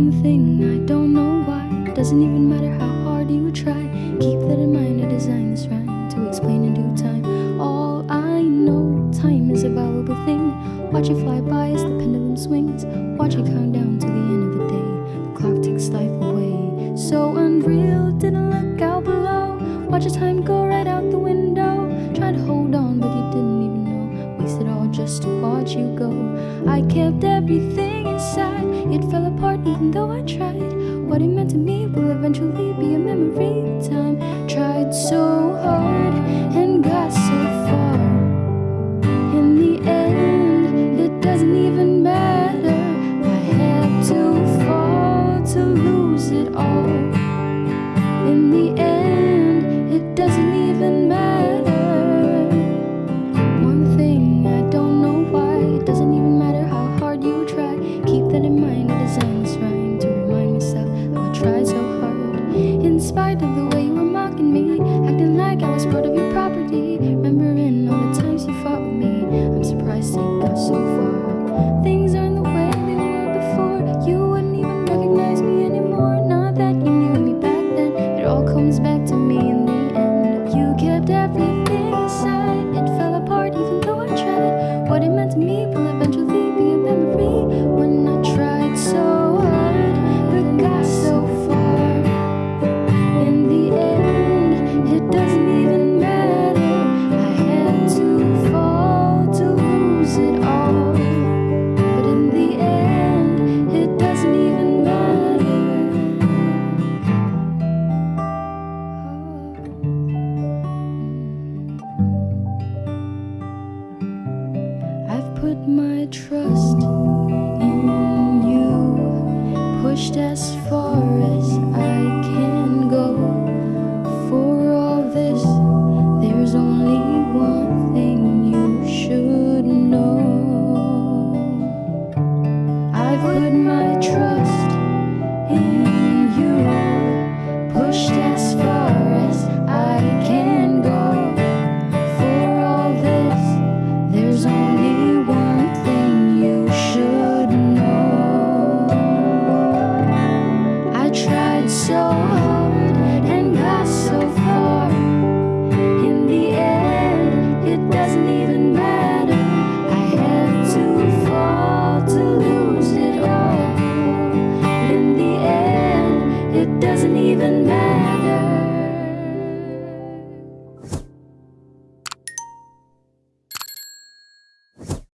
One thing I don't know why. Doesn't even matter how hard you try. Keep that in mind, I designed this rhyme To explain in due time. All I know, time is a valuable thing. Watch it fly by as the pendulum swings. Watch it count down to the end of the day. The clock takes life away. So unreal, didn't look out below. Watch the time go right out the window. Tried to hold on, but you didn't even know. Wasted all just to watch you go. I kept everything inside. It fell even though I tried What it meant to me will eventually be a memory. Time tried so comes back to me put my trust in you, pushed as far as I can go. For all this, there's only one thing you should know. I've put my tried